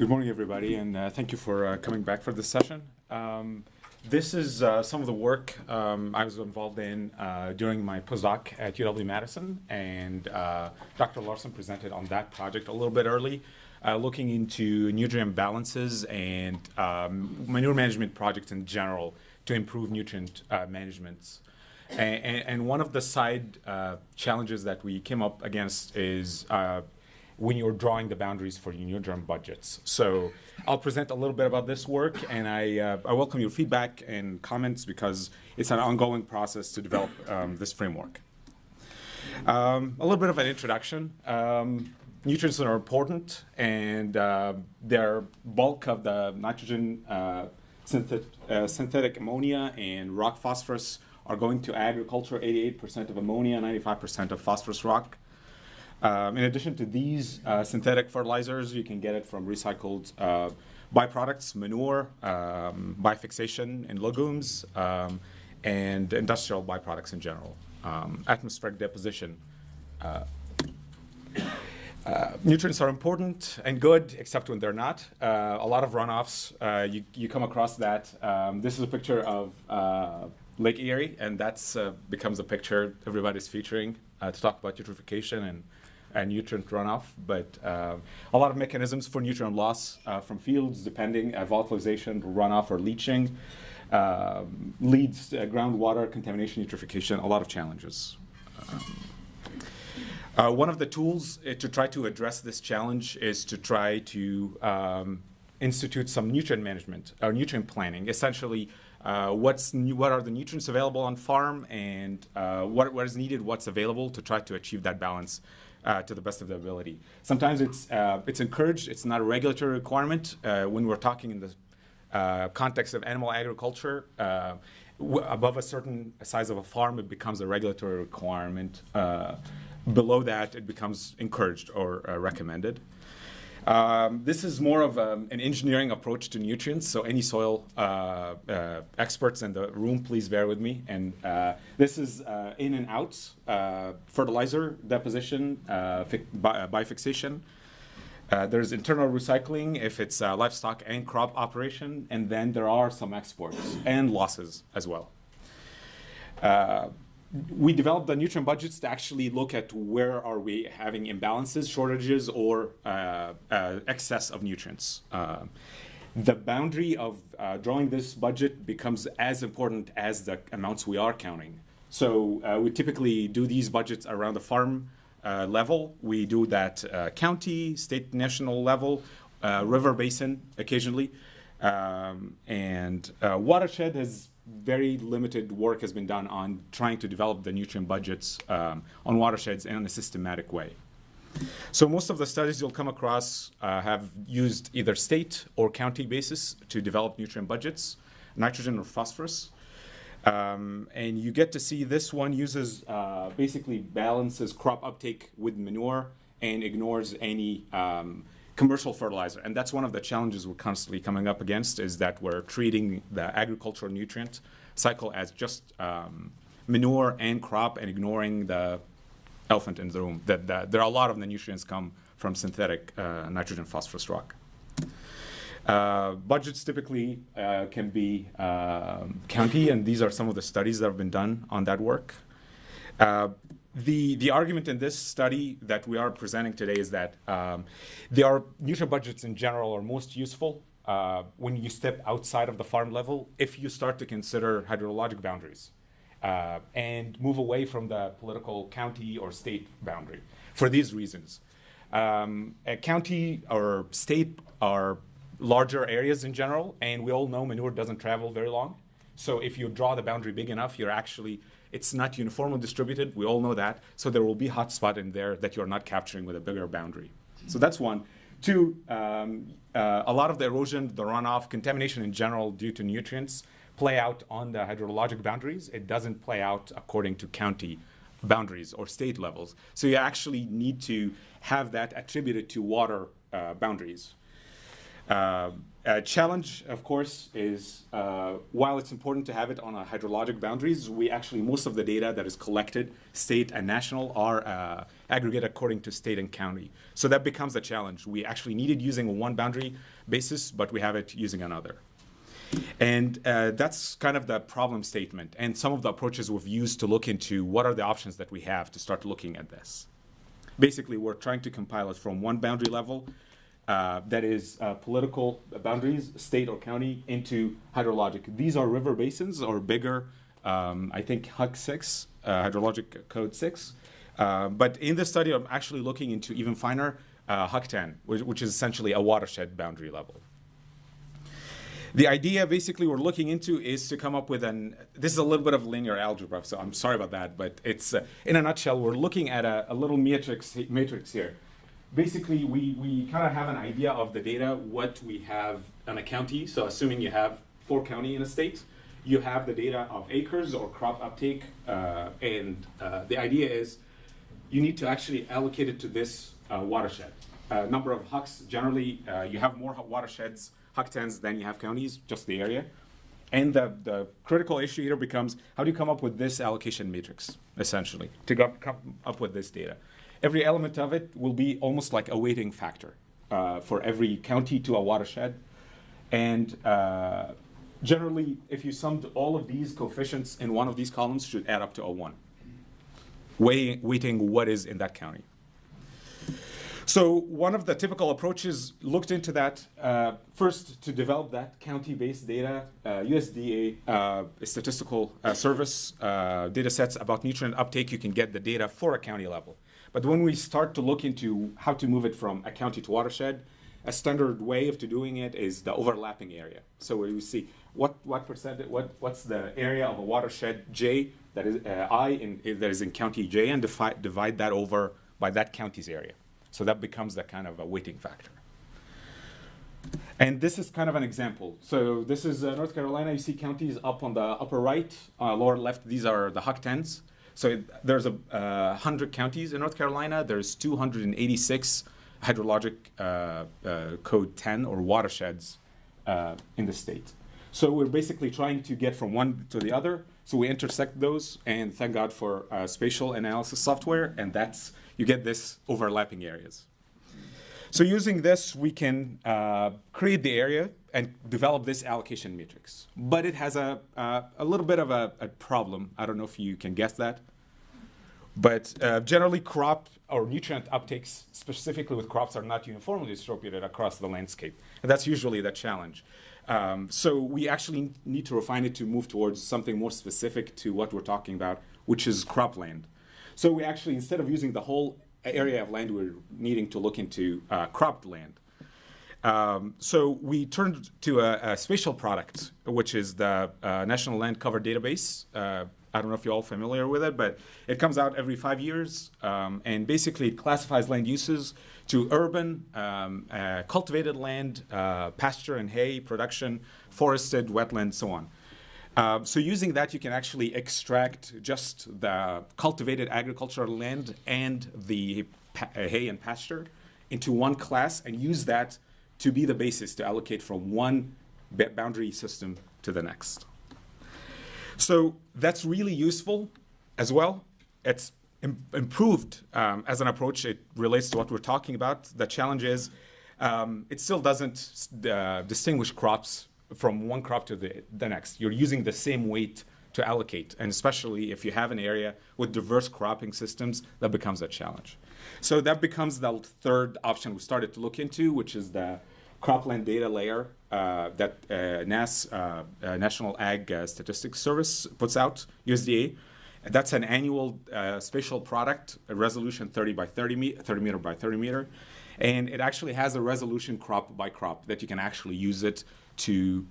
Good morning, everybody, and uh, thank you for uh, coming back for this session. Um, this is uh, some of the work um, I was involved in uh, during my postdoc at UW-Madison, and uh, Dr. Larson presented on that project a little bit early, uh, looking into nutrient balances and um, manure management projects in general to improve nutrient management. And, and, one of the side challenges that we came up against is when you're drawing the boundaries for your nutrient budgets. So I'll present a little bit about this work, and I, uh, I welcome your feedback and comments because it's an ongoing process to develop um, this framework. Um, a little bit of an introduction. Um, nutrients are important, and uh, they're bulk of the nitrogen, uh, synthet uh, synthetic ammonia, and rock phosphorus are going to agriculture, 88% of ammonia, 95% of phosphorus rock. Um, in addition to these uh, synthetic fertilizers, you can get it from recycled uh, byproducts, manure, um, bifixation in legumes, um, and industrial byproducts in general. Um, atmospheric deposition. Uh, uh, nutrients are important and good, except when they're not. Uh, a lot of runoffs, uh, you, you come across that. Um, this is a picture of Lake Erie, and that's becomes a picture everybody's featuring to talk about eutrophication and and nutrient runoff, but uh, a lot of mechanisms for nutrient loss uh, from fields, depending uh, volatilization, runoff, or leaching, um, leads uh, groundwater contamination, eutrophication, a lot of challenges. Um, uh, one of the tools uh, to try to address this challenge is to try to um, institute some nutrient management or nutrient planning. Essentially, uh, what's what are the nutrients available on farm and uh, what, what is needed, what's available to try to achieve that balance uh, to the best of their ability. Sometimes it's, uh, it's encouraged, it's not a regulatory requirement. Uh, when we're talking in the uh, context of animal agriculture, uh, above a certain size of a farm, it becomes a regulatory requirement. Uh, below that, it becomes encouraged or recommended. Um, this is more of um, an engineering approach to nutrients, so any soil uh, uh, experts in the room, please bear with me. And uh, this is uh, in and out uh, fertilizer deposition, uh, bifixation. there's internal recycling if it's livestock and crop operation, and then there are some exports and losses as well we developed the nutrient budgets to actually look at where are we having imbalances, shortages, or uh, uh, excess of nutrients. Uh, the boundary of uh, drawing this budget becomes as important as the amounts we are counting. So uh, we typically do these budgets around the farm uh, level. We do that county, state, national level, river basin occasionally. Um, and watershed has very limited work has been done on trying to develop the nutrient budgets um, on watersheds in a systematic way. So most of the studies you'll come across uh, have used either state or county basis to develop nutrient budgets, nitrogen or phosphorus. Um, and you get to see this one uses uh, basically balances crop uptake with manure and ignores any um, commercial fertilizer. And that's one of the challenges we're constantly coming up against is that we're treating the agricultural nutrient cycle as just um, manure and crop and ignoring the elephant in the room. That, that there are a lot of the nutrients come from synthetic uh, nitrogen phosphorus rock. Uh, budgets typically uh, can be um, county, and these are some of the studies that have been done on that work. The, the argument in this study that we are presenting today is that um, there are nutrient budgets in general are most useful uh, when you step outside of the farm level if you start to consider hydrologic boundaries uh, and move away from the political county or state boundary for these reasons. Um, a county or state are larger areas in general, and we all know manure doesn't travel very long. So if you draw the boundary big enough, you're actually it's not uniformly distributed. We all know that. So there will be hotspot in there that you're not capturing with a bigger boundary. So that's one. Two, um, uh, a lot of the erosion, the runoff, contamination in general due to nutrients play out on the hydrologic boundaries. It doesn't play out according to county boundaries or state levels. So you actually need to have that attributed to water uh, boundaries. Uh, uh, challenge, of course, is uh, while it's important to have it on a hydrologic boundaries, we actually, most of the data that is collected, state and national, are uh, aggregated according to state and county. So that becomes a challenge. We actually needed using one boundary basis, but we have it using another. And uh, that's kind of the problem statement and some of the approaches we've used to look into what are the options that we have to start looking at this. Basically, we're trying to compile it from one boundary level uh, that is uh, political boundaries, state or county, into hydrologic. These are river basins or bigger, um, I think HUC 6, uh, hydrologic code 6. Uh, but in this study, I'm actually looking into even finer uh, HUC 10, which, which is essentially a watershed boundary level. The idea basically we're looking into is to come up with an, this is a little bit of linear algebra, so I'm sorry about that, but it's, uh, in a nutshell, we're looking at a, a little matrix, matrix here. Basically, we, we kind of have an idea of the data, what we have in a county, so assuming you have four county in a state, you have the data of acres or crop uptake, uh, and uh, the idea is you need to actually allocate it to this uh, watershed. Uh, number of HUCs, generally, uh, you have more watersheds HUC10s than you have counties, just the area. And the, the critical issue here becomes how do you come up with this allocation matrix, essentially, to come up with this data? Every element of it will be almost like a weighting factor uh, for every county to a watershed. And uh, generally, if you summed all of these coefficients in one of these columns, should add up to a 1, weighting what is in that county. So one of the typical approaches looked into that uh, first to develop that county-based data, uh, USDA uh, statistical uh, service uh, data sets about nutrient uptake. You can get the data for a county level. But when we start to look into how to move it from a county to watershed, a standard way of doing it is the overlapping area. So we see what what percent, what what's the area of a watershed J that is uh, I in, that is in county J, and divide divide that over by that county's area. So that becomes the kind of a weighting factor. And this is kind of an example. So this is uh, North Carolina. You see counties up on the upper right, uh, lower left. These are the HUC 10s. So there's a uh, 100 counties in North Carolina. There's 286 hydrologic uh, uh, code 10 or watersheds uh, in the state. So we're basically trying to get from one to the other. So we intersect those, and thank God for spatial analysis software, and that's you get this overlapping areas. So using this, we can uh, create the area and develop this allocation matrix. But it has a, a little bit of a, a, problem. I don't know if you can guess that. But uh, generally crop or nutrient uptakes, specifically with crops, are not uniformly distributed across the landscape. And that's usually the challenge. Um, so we actually need to refine it to move towards something more specific to what we're talking about, which is cropland. So we actually, instead of using the whole area of land, we're needing to look into uh, cropped land. Um, so we turned to a, a, spatial product, which is the uh, National Land Cover Database. Uh, I don't know if you're all familiar with it, but it comes out every five years, um, and basically it classifies land uses to urban, um, uh, cultivated land, uh, pasture and hay production, forested, wetland, so on. Uh, so using that, you can actually extract just the cultivated agricultural land and the hay and pasture into one class and use that to be the basis to allocate from one boundary system to the next. So that's really useful as well. It's Im improved um, as an approach. It relates to what we're talking about. The challenge is um, it still doesn't uh, distinguish crops from one crop to the, the next. You're using the same weight to allocate, and especially if you have an area with diverse cropping systems, that becomes a challenge. So that becomes the third option we started to look into, which is the cropland data layer uh, that uh, NASS, uh, uh National Ag uh, Statistics Service, puts out, USDA. That's an annual uh, spatial product, resolution 30 by 30, me 30 meter by 30 meter. And it actually has a resolution crop by crop that you can actually use it to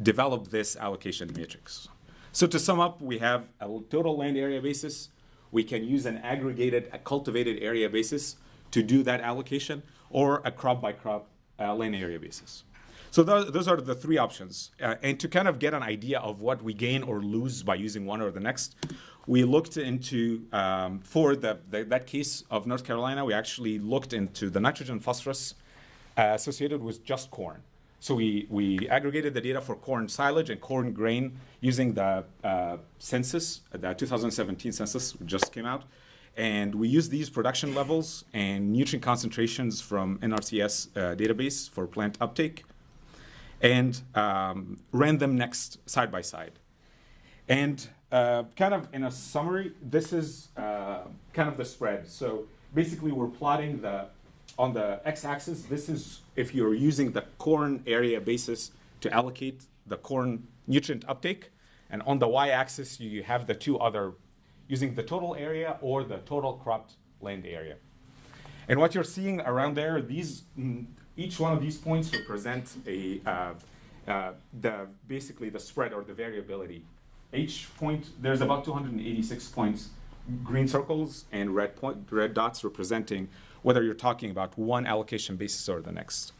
develop this allocation matrix. So to sum up, we have a total land area basis. We can use an aggregated, a cultivated area basis to do that allocation, or a crop by crop uh, land area basis. So those, those are the three options. Uh, and to kind of get an idea of what we gain or lose by using one or the next, we looked into, um, for the, the, that case of North Carolina, we actually looked into the nitrogen phosphorus uh, associated with just corn. So we, we aggregated the data for corn silage and corn grain using the uh, census, the 2017 census just came out. And we use these production levels and nutrient concentrations from NRCS uh, database for plant uptake and um, ran them next side by side. And uh, kind of in a summary, this is uh, kind of the spread. So basically we're plotting the, on the x-axis, this is if you're using the corn area basis to allocate the corn nutrient uptake. And on the y-axis, you have the two other, using the total area or the total cropped land area. And what you're seeing around there, these, mm, each one of these points represent a, uh, uh, the, basically the spread or the variability. Each point, there's about 286 points, green circles and red, point, red dots representing whether you're talking about one allocation basis or the next.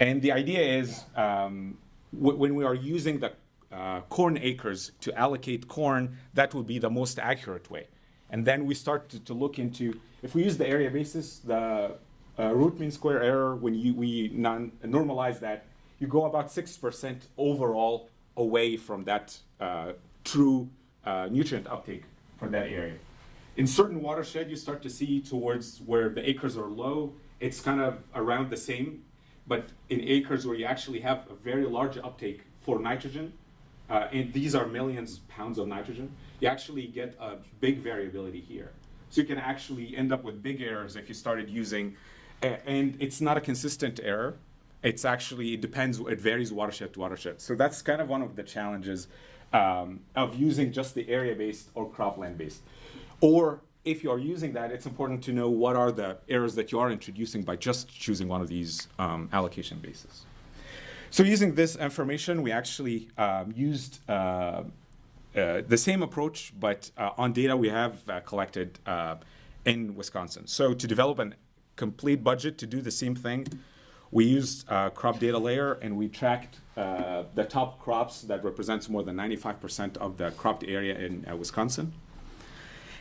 And the idea is um, when we are using the uh, corn acres to allocate corn, that would be the most accurate way. And then we start to, to look into, if we use the area basis, the uh, root mean square error, when you, we non normalize that, you go about 6% overall away from that uh, true uh, nutrient uptake for that area. In certain watershed, you start to see towards where the acres are low, it's kind of around the same. But in acres where you actually have a very large uptake for nitrogen, uh, and these are millions of pounds of nitrogen, you actually get a big variability here. So you can actually end up with big errors if you started using, and it's not a consistent error. It's actually, it depends, it varies watershed to watershed. So that's kind of one of the challenges um, of using just the area-based or cropland-based. Or if you are using that, it's important to know what are the errors that you are introducing by just choosing one of these um, allocation bases. So using this information, we actually um, used uh, uh, the same approach, but uh, on data we have uh, collected uh, in Wisconsin. So to develop a complete budget to do the same thing, we used uh, crop data layer and we tracked the top crops that represents more than 95% of the cropped area in Wisconsin.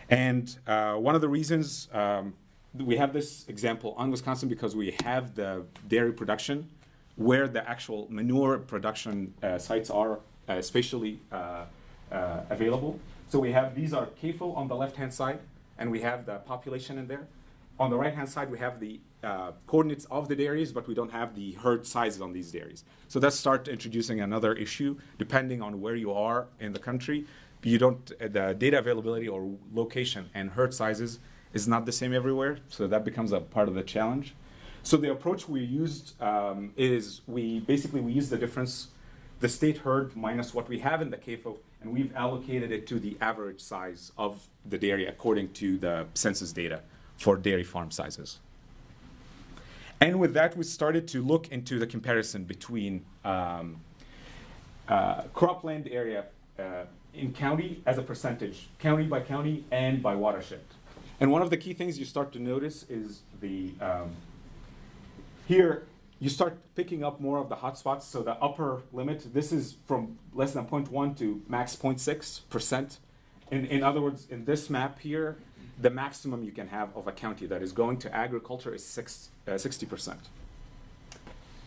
And one of the reasons um, we have this example on Wisconsin because we have the dairy production where the actual manure production uh, sites are uh, spatially uh, uh, available. So we have, these are CAFO on the left-hand side, and we have the population in there. On the right-hand side, we have the uh, coordinates of the dairies, but we don't have the herd sizes on these dairies. So let's start introducing another issue, depending on where you are in the country you don't, the data availability or location and herd sizes is not the same everywhere, so that becomes a part of the challenge. So the approach we used um, is we basically we use the difference, the state herd minus what we have in the CAFO, and we've allocated it to the average size of the dairy according to the census data for dairy farm sizes. And with that, we started to look into the comparison between um, uh, cropland area uh, in county as a percentage, county by county and by watershed. And one of the key things you start to notice is the, um, here you start picking up more of the hotspots. So the upper limit, this is from less than 0.1 to max 0.6%. In, in other words, in this map here, the maximum you can have of a county that is going to agriculture is six, uh, 60%.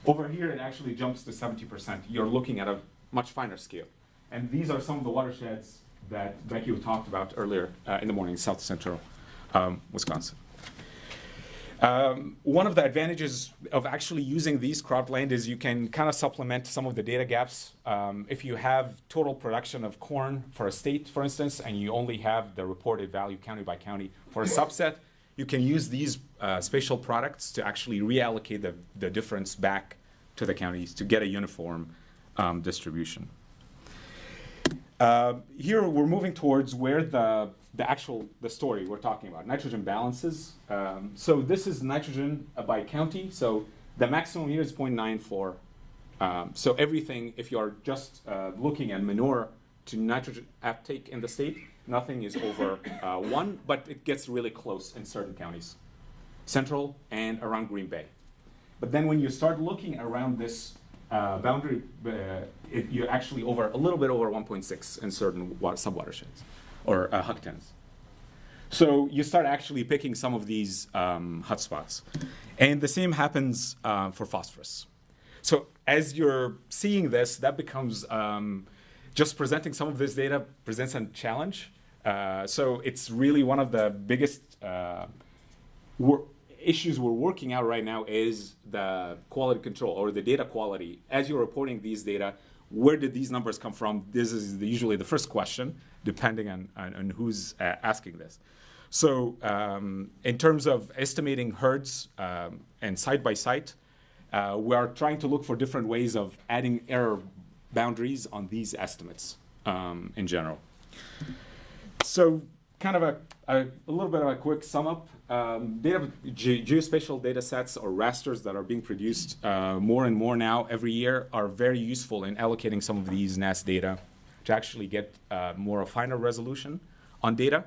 Over here, it actually jumps to 70%. You're looking at a much finer scale. And these are some of the watersheds that Becky talked about earlier uh, in the morning, south central um, Wisconsin. Um, one of the advantages of actually using these cropland is you can kind of supplement some of the data gaps. Um, if you have total production of corn for a state, for instance, and you only have the reported value county by county for a subset, you can use these uh, spatial products to actually reallocate the, the difference back to the counties to get a uniform um, distribution. Uh, here we're moving towards where the, the actual, the story we're talking about, nitrogen balances. Um, so this is nitrogen by county. So the maximum here is 0.94. Um, so everything, if you are just uh, looking at manure to nitrogen uptake in the state, nothing is over uh, one, but it gets really close in certain counties, central and around Green Bay. But then when you start looking around this uh, boundary, uh, it, you're actually over a little bit over 1.6 in certain subwatersheds or uh, HUC10s. So you start actually picking some of these um, hotspots. And the same happens uh, for phosphorus. So as you're seeing this, that becomes um, just presenting some of this data presents a challenge. Uh, so it's really one of the biggest uh, issues we're working out right now is the quality control or the data quality. As you're reporting these data, where did these numbers come from? This is the, usually the first question, depending on, on, on who's uh, asking this. So, um, in terms of estimating herds um, and site by site, uh, we are trying to look for different ways of adding error boundaries on these estimates um, in general. So, kind of a, a, a, little bit of a quick sum up. Um, data, ge geospatial data sets or rasters that are being produced uh, more and more now every year are very useful in allocating some of these NASS data to actually get uh, more a finer resolution on data.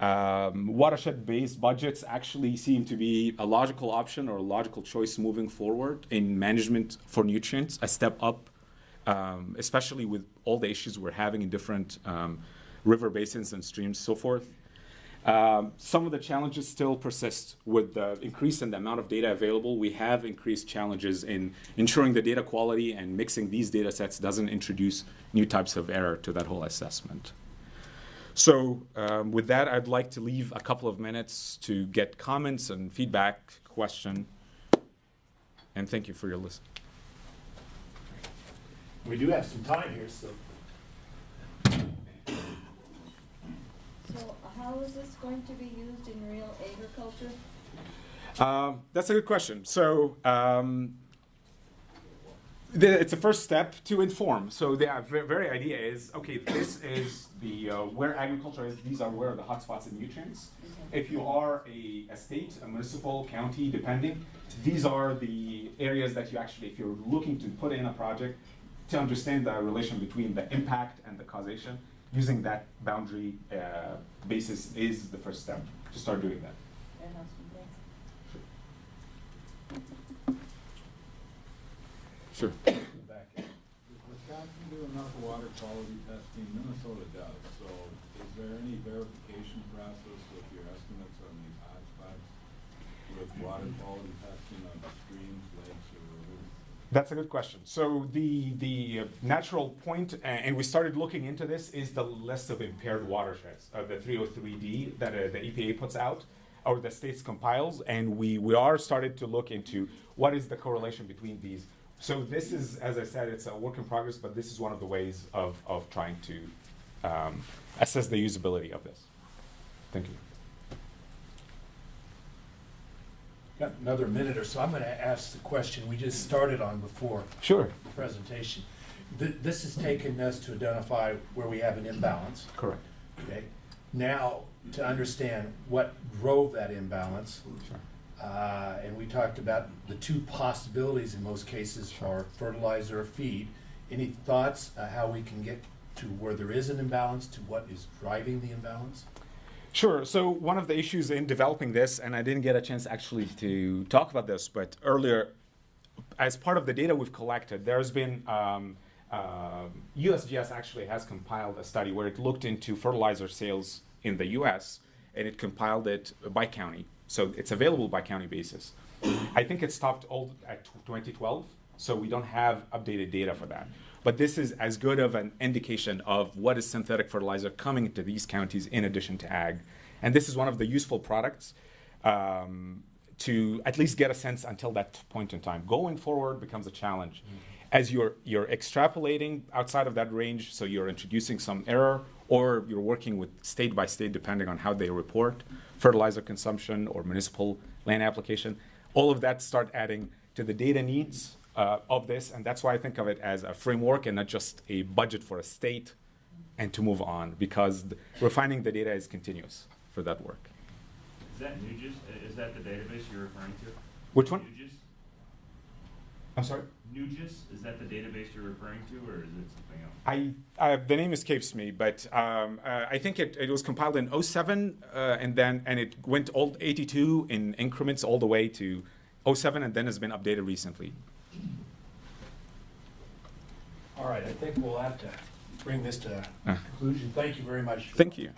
Um, watershed-based budgets actually seem to be a logical option or a logical choice moving forward in management for nutrients, a step up, um, especially with all the issues we're having in different um, river basins and streams, so forth. Um, some of the challenges still persist with the increase in the amount of data available. We have increased challenges in ensuring the data quality and mixing these data sets doesn't introduce new types of error to that whole assessment. So um, with that, I'd like to leave a couple of minutes to get comments and feedback, question, and thank you for your listen. We do have some time here, so. So how is this going to be used in real agriculture? Um, that's a good question. So um, the, it's the first step to inform. So the uh, very idea is, okay, this is the uh, where agriculture is. These are where the hotspots and nutrients. Okay. If you are a, a state, a municipal, county, depending, these are the areas that you actually, if you're looking to put in a project, to understand the relation between the impact and the causation, using that boundary uh, basis is the first step to start doing that. Fair. Sure. Back in. Does Wisconsin do enough water quality testing? Minnesota does, so is there any verification process with your estimates on these hotspots? With water quality testing on the streams, lakes, or rivers? That's a good question. So the the natural uh, and we started looking into this, is the list of impaired watersheds, uh, the 303D that uh, the EPA puts out, or the states compiles, and we we are started to look into what is the correlation between these. So this is, as I said, it's a work in progress, but this is one of the ways of of trying to um, assess the usability of this. Thank you. Got another minute or so. I'm gonna ask the question we just started on before Sure. the presentation. Th- This has taken us to identify where we have an imbalance, Correct. okay? Now, to understand what drove that imbalance, Sure. uh, and we talked about the two possibilities in most cases are fertilizer or feed. Any thoughts uh, how we can get to where there is an imbalance, to what is driving the imbalance? Sure. So one of the issues in developing this, and I didn't get a chance actually to talk about this, but earlier, as part of the data we've collected, there's been um, uh, USGS actually has compiled a study where it looked into fertilizer sales in the U.S. and it compiled it by county, so it's available by county basis. I think it stopped all at 2012, so we don't have updated data for that. But this is as good of an indication of what is synthetic fertilizer coming into these counties in addition to ag. And this is one of the useful products um, to at least get a sense until that point in time. Going forward becomes a challenge. As you're, you're extrapolating outside of that range, so you're introducing some error, or you're working with state by state, depending on how they report fertilizer consumption or municipal land application, all of that start adding to the data needs uh, of this, and that's why I think of it as a framework and not just a budget for a state, and to move on because the, refining the data is continuous for that work. Is that NUGIS, Uh, is that the database you're referring to? Which one? NUGIS? I'm sorry. NUGIS, is that the database you're referring to, or is it something else? I, I the name escapes me, but um, uh, I think it, it was compiled in 07, uh, and then and it went all 82 in increments all the way to 07, and then has been updated recently. All right, I think we'll have to bring this to Uh. conclusion. Thank you very much. Thank you.